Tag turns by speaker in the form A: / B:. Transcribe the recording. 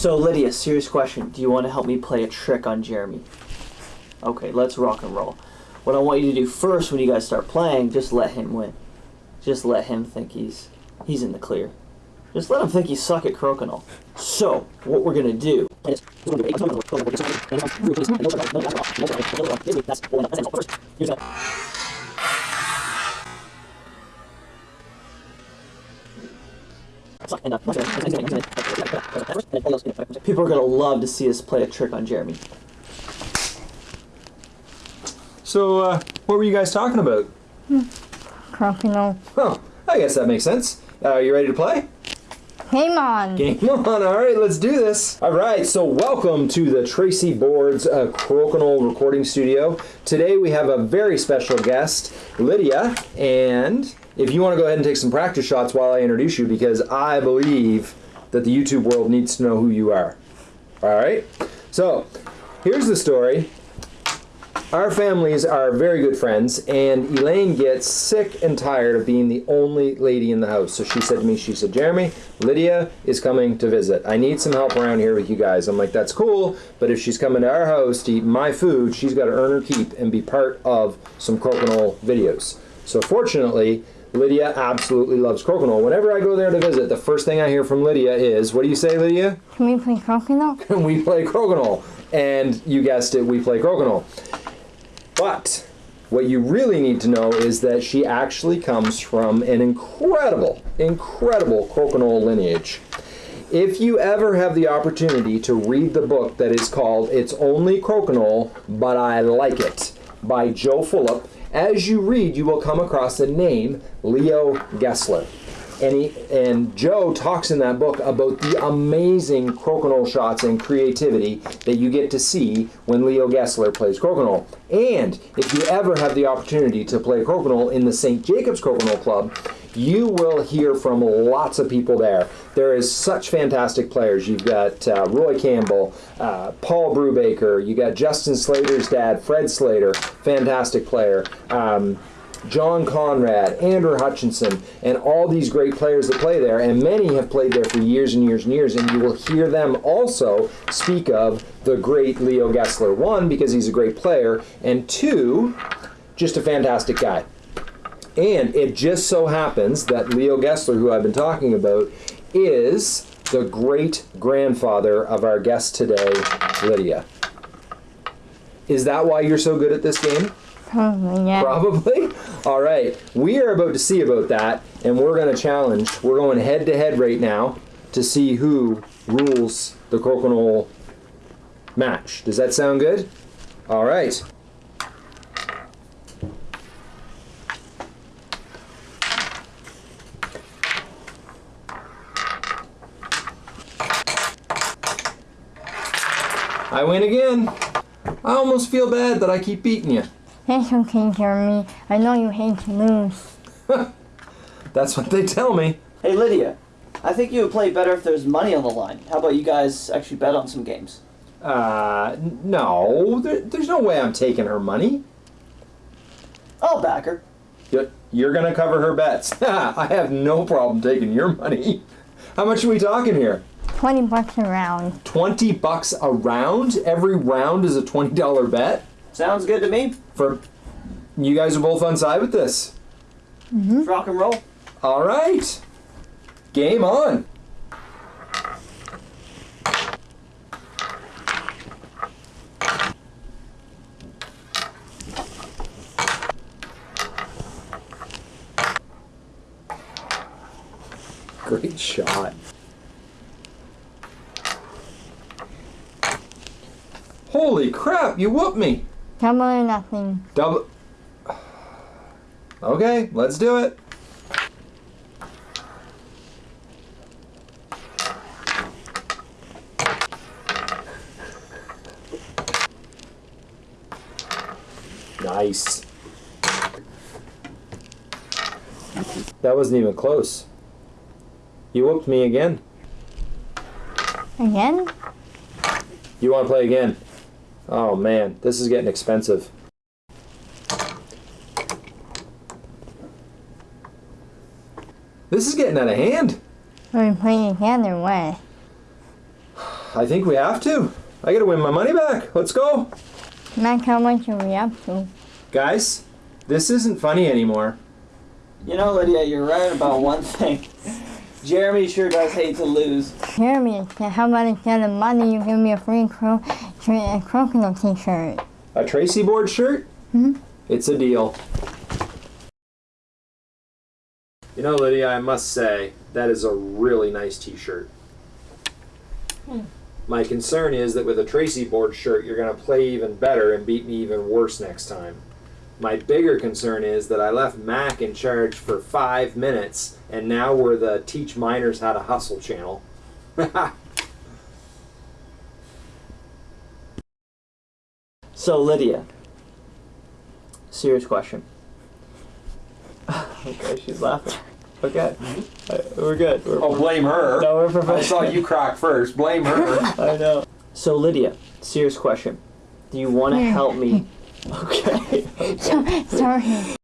A: So, Lydia, serious question. Do you want to help me play a trick on Jeremy? Okay, let's rock and roll. What I want you to do first when you guys start playing, just let him win. Just let him think he's he's in the clear. Just let him think he's suck at crokinole. So, what we're gonna do is People are gonna love to see us play a trick on Jeremy.
B: So, uh, what were you guys talking about?
C: Crokinole.
B: Oh, I guess that makes sense. Uh, you ready to play?
C: Game on.
B: Game on. All right, let's do this. All right, so welcome to the Tracey Boards uh, Crokinole Recording Studio. Today we have a very special guest, Lydia, and if you want to go ahead and take some practice shots while I introduce you, because I believe that the YouTube world needs to know who you are. All right, so here's the story. Our families are very good friends, and Elaine gets sick and tired of being the only lady in the house. So she said to me, she said, Jeremy, Lydia is coming to visit. I need some help around here with you guys. I'm like, that's cool, but if she's coming to our house to eat my food, she's got to earn her keep and be part of some crokinole videos. So fortunately, Lydia absolutely loves crokinole. Whenever I go there to visit, the first thing I hear from Lydia is, what do you say, Lydia?
C: Can we play Crokinole?
B: Can we play crokinole. And you guessed it, we play crokinole. But what you really need to know is that she actually comes from an incredible, incredible crokinole lineage. If you ever have the opportunity to read the book that is called It's Only Crokinole, But I Like It by Joe Fulop, as you read, you will come across the name Leo Gessler. And, he, and Joe talks in that book about the amazing crokinole shots and creativity that you get to see when Leo Gessler plays crokinole. And if you ever have the opportunity to play crokinole in the St. Jacobs Crokinole Club, you will hear from lots of people there. There is such fantastic players. You've got uh, Roy Campbell, uh, Paul Brubaker, you got Justin Slater's dad, Fred Slater, fantastic player. Um, John Conrad, Andrew Hutchinson, and all these great players that play there, and many have played there for years and years and years, and you will hear them also speak of the great Leo Gessler. One, because he's a great player, and two, just a fantastic guy. And it just so happens that Leo Gessler, who I've been talking about, is the great grandfather of our guest today, Lydia. Is that why you're so good at this game?
C: Probably, yeah.
B: Probably. All right. We are about to see about that, and we're going to challenge. We're going head to head right now to see who rules the crokinole match. Does that sound good? All right. I win again. I almost feel bad that I keep beating you.
C: It's okay, Jeremy. I know you hate to lose.
B: That's what they tell me.
A: Hey, Lydia, I think you would play better if there's money on the line. How about you guys actually bet on some games?
B: Uh, no, there, there's no way I'm taking her money.
A: I'll back her.
B: You- You're gonna cover her bets. I have no problem taking your money. How much are we talking here?
C: 20 bucks a round.
B: 20 bucks a round? Every round is a $20 bet?
A: Sounds good to me.
B: For you guys are both on side with this.
A: Let's rock and roll.
B: All right. Game on. Great shot. Holy crap, you whooped me.
C: Double or nothing.
B: Double. Okay, let's do it. Nice. That wasn't even close. You whooped me again.
C: Again?
B: You want to play again? Oh man, this is getting expensive. This is getting out of hand.
C: Are we playing again or what?
B: I think we have to. I gotta win my money back. Let's go.
C: Max, how much are we up to?
B: Guys, this isn't funny anymore.
A: You know, Lydia, you're right about one thing. Jeremy sure does hate to lose.
C: Jeremy, how about instead of money, you give me a free cro- a crocodile t-shirt?
B: A Tracey board shirt? Hmm. It's a deal. You know, Lydia, I must say, that is a really nice t shirt. Hmm. My concern is that with a Tracey board shirt, you're going to play even better and beat me even worse next time. My bigger concern is that I left Mac in charge for five minutes, and now we're the Teach Minors How to Hustle channel.
A: So, Lydia, serious question. okay, she's laughing. Okay, Uh, we're good. We're,
B: oh, blame her.
A: no, we're professional.
B: I saw you crack first. Blame her.
A: I know. So, Lydia, serious question. Do you want to help me? Okay.
C: Sorry.